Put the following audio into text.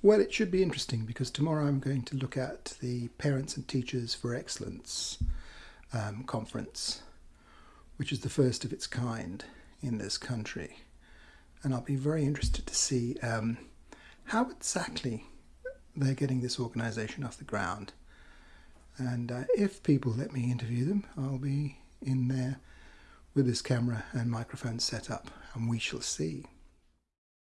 Well, it should be interesting because tomorrow I'm going to look at the Parents and Teachers for Excellence um, conference, which is the first of its kind in this country. And I'll be very interested to see um, how exactly they're getting this organisation off the ground. And uh, if people let me interview them, I'll be in there with this camera and microphone set up, and we shall see.